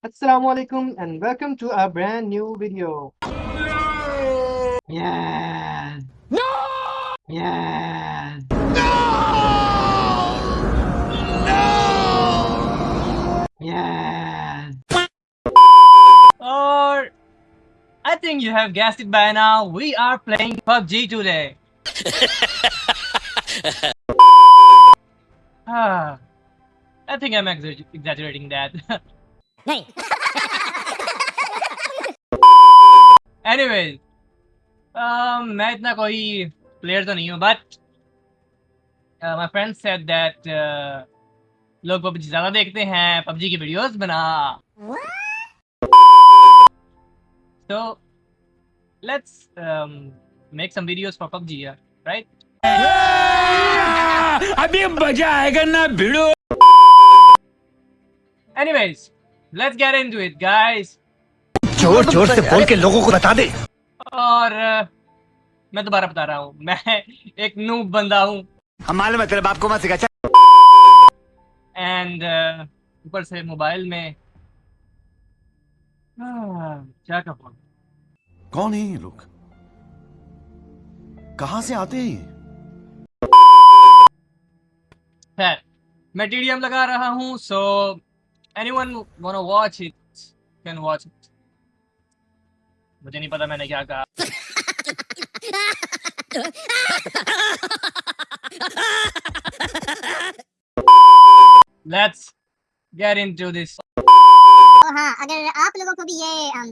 Assalamu alaikum and welcome to a brand new video. Yeah. No! Yeah. Yeah. Or I think you have guessed it by now. We are playing PUBG today. ah, I think I'm exa- exaggerating that. नहीं। Anyways, um, मैं इतना कोई player तो नहीं हूँ but my friend said that लोग PUBG ज़्यादा देखते हैं पबजी की वीडियोस बना। तो um, make some videos for PUBG yeah, right? अभी मज़ा आएगा ना भिड़ो। Anyways let's get into it guys. ज़ोर ज़ोर से बोल के लोगों को बता दे। और uh, मैं दोबारा बता रहा हूँ। मैं एक नूब बंदा हूँ। हम मालूम है तेरे बाप को मत सिखा एंड ऊपर से मोबाइल में। क्या कहूँ? कौन है ये लोग? कहाँ से आते हैं ये? खैर मैं टीडीएम लगा रहा हूँ so anyone wanna watch it can watch it मुझे नहीं पता मैंने क्या कहा। लेट्स गेट इनटू दिस तो हाँ अगर आप लोगों को भी ये अम,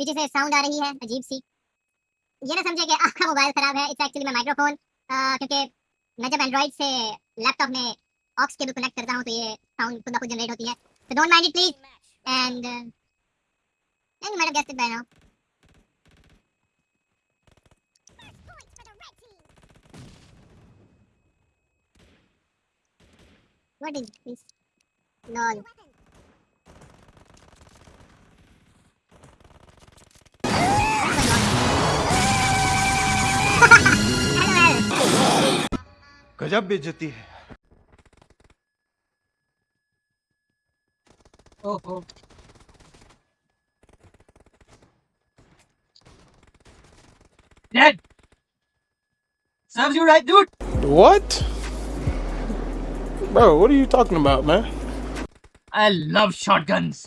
पीछे से साउंड आ रही है अजीब सी ये ना समझे कि आपका मोबाइल खराब है इट्स एक्चुअली माइक्रोफोन क्योंकि मैं जब एंड्रॉइड से लैपटॉप में ऑक्स केबल कनेक्ट करता हूँ तो ये साउंड खुद ब खुद जनरेट होती है तो don't mind it please and and mad guest bye now is this? Lol. LOL. गजब बेइज्जती है ओहो Dead. Serves you right, dude. What? Bro, what are you talking about, man? I love shotguns.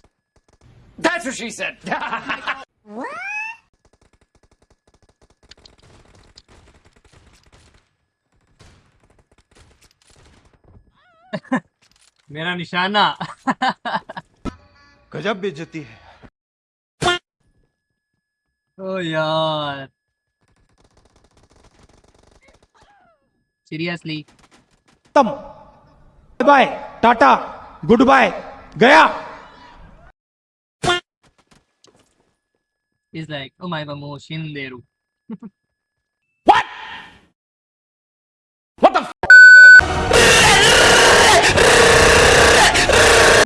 That's what she said. मेरा निशाना गजब बेइज्जती है। ओ यार। सीरियसली तम। बाय टाटा गुड बाय गया। Is like oh my mo shinderu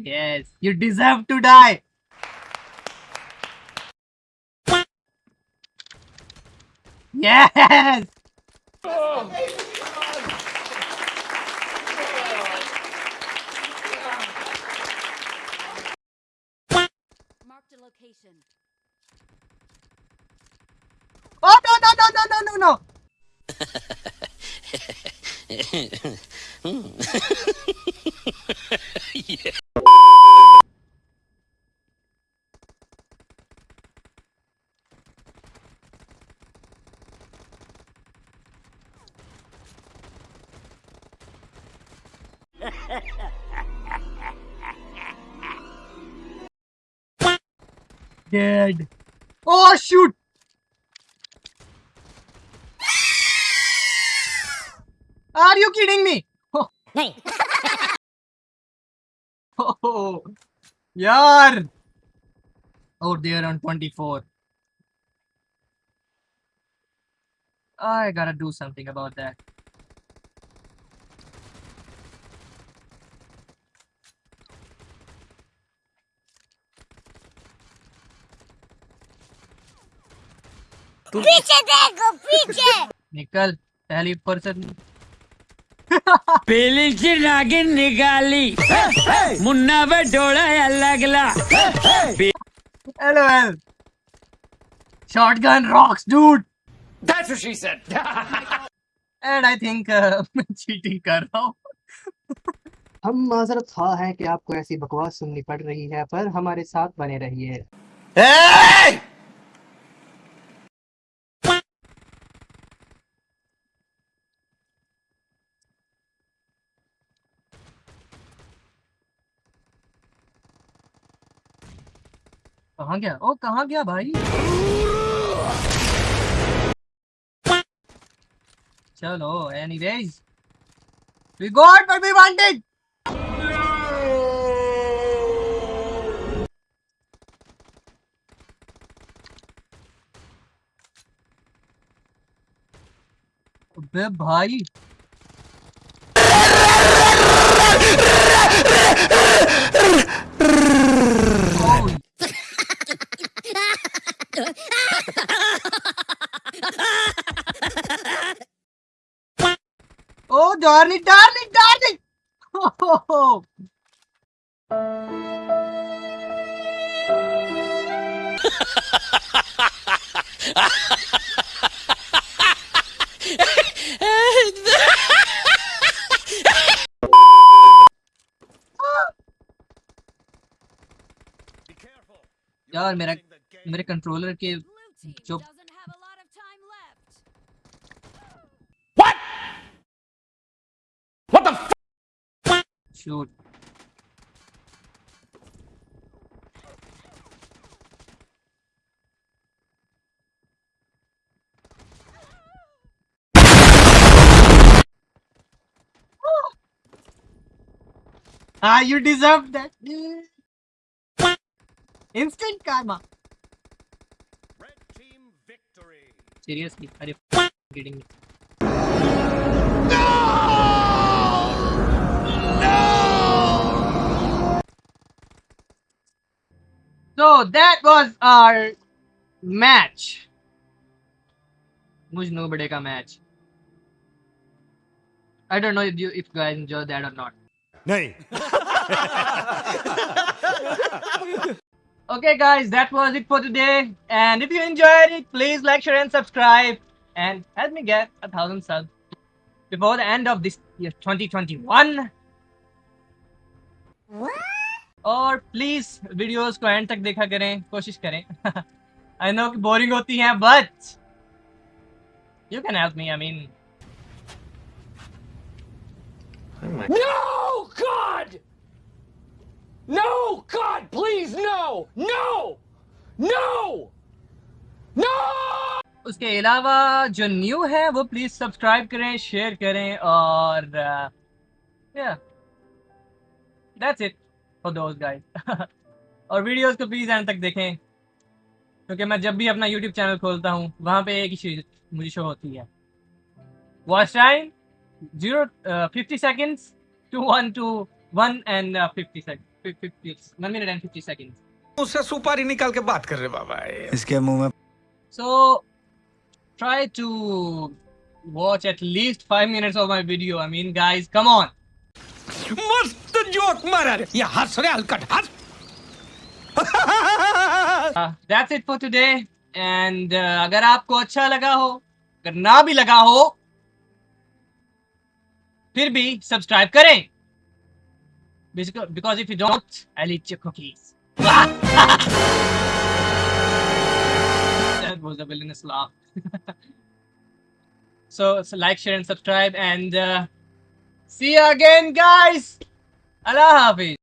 yes. You deserve to die. Yes. Marked a location. oh no no no no no no no hmm. dead oh shoot are you kidding me नहीं Oh, yaar. Out there on 24. I gotta do something about that. पीछे देखो पीछे निकल पहली person पेलीची नागिन निघाली मुन्ना व डोळा लागला LOL. Shotgun rocks, dude. That's what she said. And I think uh, मैं cheating कर रहा हूँ. हम माजरत खा हैं कि आपको ऐसी बकवास सुननी पड़ रही है पर हमारे साथ बने रहिए कहाँ गया? ओ, कहाँ गया भाई? चलो any ways we got but we wanted भाई Oh, darling, darling, darling! Oh, यार मेरा मेरे कंट्रोलर के Blue team जो doesn't have a lot of time left. Shoot Ah, you deserve that. Instant karma. seriously? Are you kidding me? No! No! So that was our match. Mujhno Bade ka match. I don't know if you if guys enjoyed that or not. Nay. Okay, guys, that was it for today. And if you enjoyed it, please like, share, and subscribe, and help me get a thousand subs before the end of this year 2021. और please videos को end तक देखा करें कोशिश करें I know कि boring होती हैं but you can help me I mean No, God! No, God, please, no! No! No! No! उसके अलावा जो न्यू है वो प्लीज सब्सक्राइब करें शेयर करें और या that's it for those guys और वीडियोस को प्लीज एंड तक देखें क्योंकि मैं जब भी अपना यूट्यूब चैनल खोलता हूँ वहाँ पे एक ही चीज मुझे शो होती है watch time zero fifty seconds to one two one and fifty second fifty उससे सुपारी निकाल के बात कर रहे बाबा इसके मुँह में so try to watch at least five minutes of my video I mean guys come on मस्त जोक मारा ये हंस रहे हलकट हंस that's it for today and अगर आपको अच्छा लगा हो अगर ना भी लगा हो फिर भी सब्सक्राइब करें। Because because if you don't, I'll eat your cookies. that was a villainous laugh. so, so like, share, and subscribe, and uh, see you again, guys. Allah Hafiz.